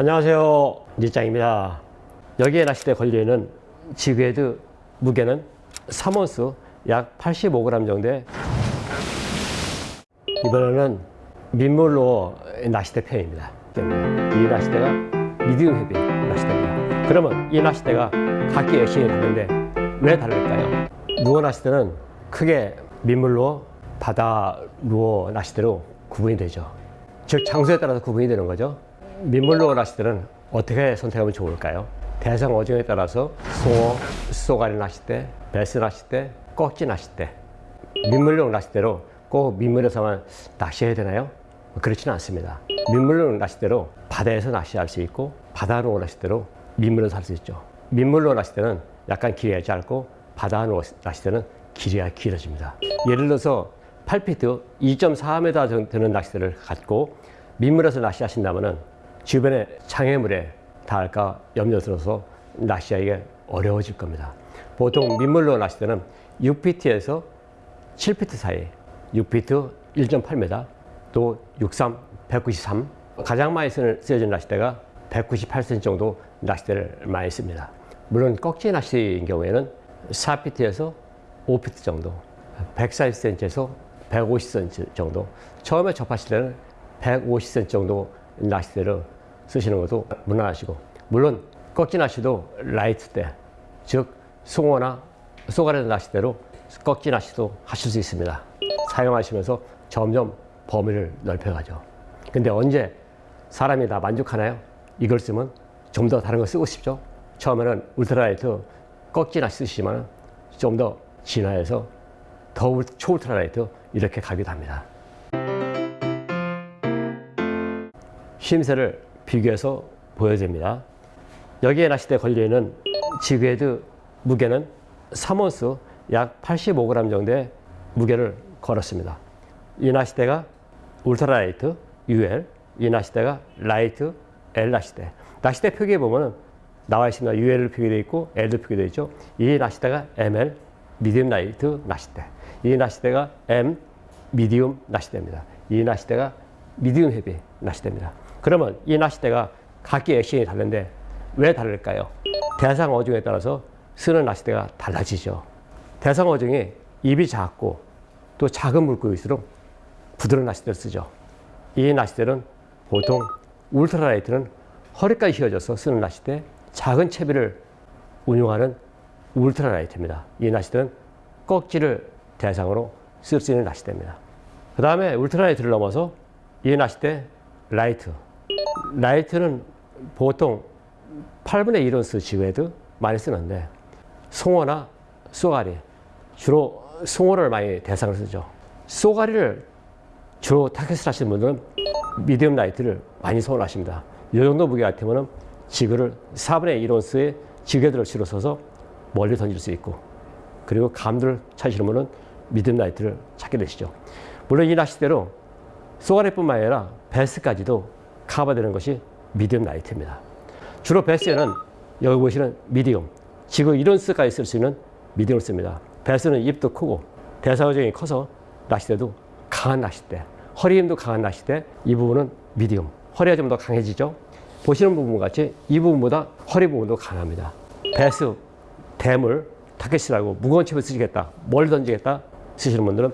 안녕하세요 니짱입니다. 여기에 낚시대 걸려있는 지그헤드 무게는 3온스 약 85g 정도의 이번에는 민물로 낚시대 편입니다. 이 낚시대가 미디움 헤비 낚시대입니다. 그러면 이 낚시대가 각기 액션이 다른데 왜 다를까요? 루어 낚시대는 크게 민물로 바다 루어 낚시대로 구분이 되죠. 즉 장소에 따라서 구분이 되는 거죠 민물로 낚시대는 어떻게 선택하면 좋을까요? 대상 어종에 따라서 송어, 쏘가리 낚싯대, 베스 낚싯대, 꺽지 낚싯대 민물용 낚싯대로 꼭 민물에서만 낚시해야 되나요? 그렇지는 않습니다 민물용 낚싯대로 바다에서 낚시할 수 있고 바다로 낚싯대로 민물에서 할 수 있죠 민물로 낚싯대는 약간 길이가 짧고 바다로 낚싯대는 길이가 길어집니다 예를 들어서 8피트 2.4m 정도 되는 낚싯대를 갖고 민물에서 낚시하신다면 주변에 장애물에 닿을까 염려스러워서 낚시하기가 어려워질 겁니다. 보통 민물로 낚시 때는 6피트에서 7피트 사이 6피트 1.8m 또 63, 193 가장 많이 쓰여진 낚싯대가 198cm 정도 낚싯대를 많이 씁니다. 물론 꺽지 낚시인 경우에는 4피트에서 5피트 정도 140cm에서 150cm 정도 처음에 접하실 때는 150cm 정도 낚싯대를 쓰시는 것도 무난하시고 물론 꺽지 낚시도 light 대, 즉 송어나 쏘가리 낚시대로 꺽지 낚시도 하실 수 있습니다. 사용하시면서 점점 범위를 넓혀가죠. 근데 언제 사람이 다 만족하나요? 이걸 쓰면 좀 더 다른 거 쓰고 싶죠? 처음에는 울트라라이트 꺽지 낚시 쓰시면 좀더 진화해서 더 초울트라라이트 이렇게 가기도 합니다. 심세를 비교해서 보여줍니다. 여기에 낚싯대 걸려있는 지그헤드 무게는 3온스 약 85g 정도의 무게를 걸었습니다. 이 낚싯대가 ultralight UL, 이 낚싯대가 light L 낚싯대. 낚싯대 표기에 보면 나와 있습니다. UL로 표기되어 있고 L도 표기되어 있죠. 이 낚싯대가 ML, medium light 낚싯대. 이 낚싯대가 M, medium 낚싯대입니다. 이 낚싯대가 medium heavy 낚싯대입니다. 그러면 이 낚싯대가 각기 액션이 다른데 왜 다를까요? 대상 어종에 따라서 쓰는 낚싯대가 달라지죠. 대상 어종이 입이 작고 또 작은 물고기일수록 부드러운 낚싯대를 쓰죠. 이 낚싯대는 보통 ultralight는 허리까지 휘어져서 쓰는 낚싯대, 작은 채비를 운용하는 ultralight입니다. 이 낚싯대는 꺽지를 대상으로 쓸 수 있는 낚싯대입니다. 그 다음에 ultralight를 넘어서 이 낚싯대 light, light는 보통 8분의 1온스 jig head 많이 쓰는데 송어나 쏘가리 주로 송어를 많이 대상으로 쓰죠. 쏘가리를 주로 타깃을 하시는 분들은 medium light를 많이 선호하십니다. 이 정도 무게 같으면 jig를 4분의 1온스의 jig head를 실어서 멀리 던질 수 있고 그리고 감도를 찾으시는 분은 medium light를 찾게 되시죠. 물론 이 낚싯대로 쏘가리뿐만 아니라 배스까지도 커버되는 것이 medium light입니다. 주로 배스에는 여기 보시는 medium, 지금 이런 스까지 쓸 수 있는 medium을 씁니다. 배스는 입도 크고 대상어종이 커서 낚싯대도 강한 낚싯대, 허리 힘도 강한 낚싯대, 이 부분은 medium, 허리가 좀 더 강해지죠. 보시는 부분 같이 이 부분보다 허리 부분도 강합니다. 배스, 대물, 타깃이라고 무거운 채비를 쓰시겠다, 멀리 던지겠다 쓰시는 분들은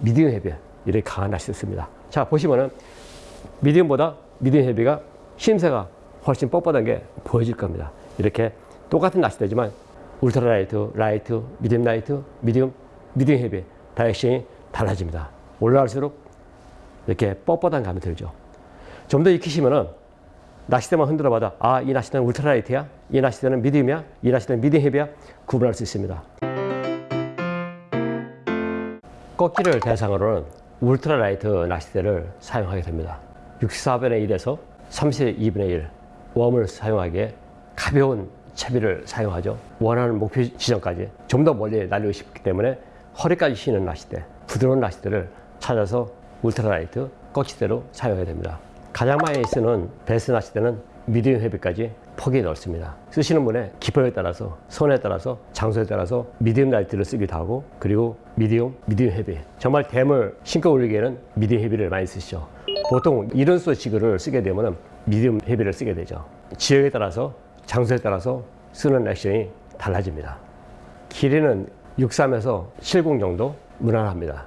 medium heavy 이렇게 강한 낚싯대 씁니다. 자 보시면은 medium보다 heavy가 휨새가 훨씬 뻣뻣한 게 보여질 겁니다. 이렇게 똑같은 낚싯대지만 ultralight, light, medium light, medium, medium heavy 다 액션이 달라집니다. 올라갈수록 이렇게 뻣뻣한 감이 들죠. 좀 더 익히시면은 낚싯대만 흔들어 봐도 아, 이 낚싯대는 ultralight야? 이 낚싯대는 medium이야? 이 낚싯대는 medium heavy야? 구분할 수 있습니다. 꺽지를 대상으로는 ultralight 낚싯대를 사용하게 됩니다. 64분의 1에서 32분의 1 worm을 사용하기에 가벼운 채비를 사용하죠. 원하는 목표 지점까지 좀 더 멀리 날리고 싶기 때문에 허리까지 휘는 낚싯대, 부드러운 낚싯대를 찾아서 ultralight 꺽지대로 사용해야 됩니다. 가장 많이 쓰는 배스 낚싯대는 medium heavy까지 폭이 넓습니다. 쓰시는 분의 기호에 따라서 손에 따라서 장소에 따라서 medium light를 쓰기도 하고 그리고 medium, medium heavy 정말 댐을 신고 올리기에는 medium heavy를 많이 쓰시죠. 보통 이런 수 jig를 쓰게 되면 medium heavy를 쓰게 되죠. 지역에 따라서 장소에 따라서 쓰는 액션이 달라집니다. 길이는 63에서 70 정도 무난합니다.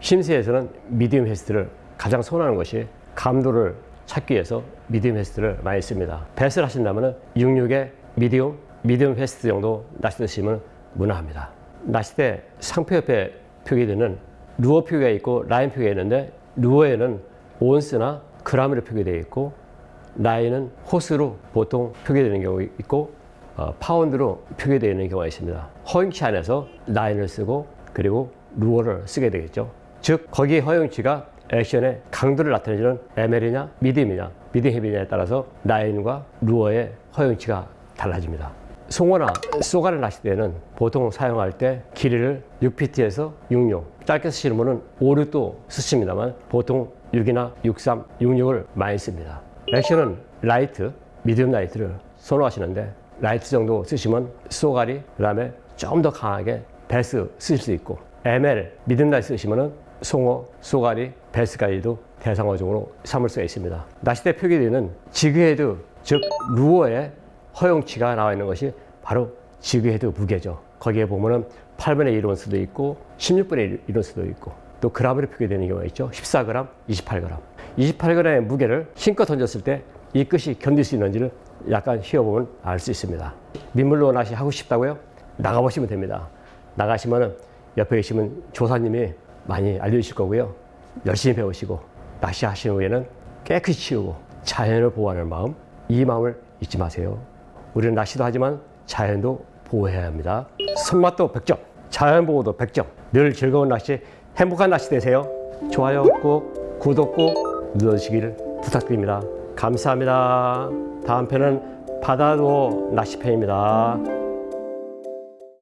심스에서는 medium fast를 가장 선호하는 것이 감도를 찾기 위해서 medium fast를 많이 씁니다. 배스를 하신다면 66에 medium, medium fast 정도 낚시 드시면 무난합니다. 대 상표 옆에 표기되는 루어 표기가 있고 라인 표기가 있는데 루어에는 온스나 그람으로 표기되어 있고 라인은 호수로 보통 표기되는 경우 있고 어, 파운드로 표기되어 있는 경우가 있습니다. 허용치 안에서 라인을 쓰고 그리고 루어를 쓰게 되겠죠. 즉 거기에 허용치가 액션의 강도를 나타내주는 ML이냐 medium이냐 medium heavy냐에 따라서 라인과 루어의 허용치가 달라집니다. 송어나 쏘가리 낚시대는 보통 사용할 때 길이를 6ft에서 66 짧게 쓰시는 분은 5, 6도 쓰십니다만 보통 6이나 63, 66을 많이 씁니다. 액션은 light, medium light를 선호하시는데 light 정도 쓰시면 쏘가리 그 다음에 좀 더 강하게 배스 쓰실 수 있고 ML medium light 쓰시면은 송어, 쏘가리, 배스까지도 대상어종으로 삼을 수가 있습니다. 낚시대 표기되는 jig head 즉 루어의 허용치가 나와 있는 것이 바로 jig head 무게죠. 거기에 보면은 8분의 1 온스도 있고 16분의 1 온수도 있고 또 그램으로 표기되는 경우가 있죠. 14g, 28g. 28g의 무게를 힘껏 던졌을 때 이 끝이 견딜 수 있는지를 약간 휘어보면 알 수 있습니다. 민물로 낚시 하고 싶다고요? 나가보시면 됩니다. 나가시면 옆에 계시면 조사님이 많이 알려주실 거고요. 열심히 배우시고 낚시하신 후에는 깨끗이 치우고 자연을 보호하는 마음, 이 마음을 잊지 마세요. 우리는 낚시도 하지만 자연도 보호해야 합니다. 손맛도 100점, 자연 보호도 100점. 늘 즐거운 낚시, 행복한 낚시 되세요. 좋아요 꼭, 구독 꼭 눌러주시기를 부탁드립니다. 감사합니다. 다음 편은 바다도 낚시편입니다.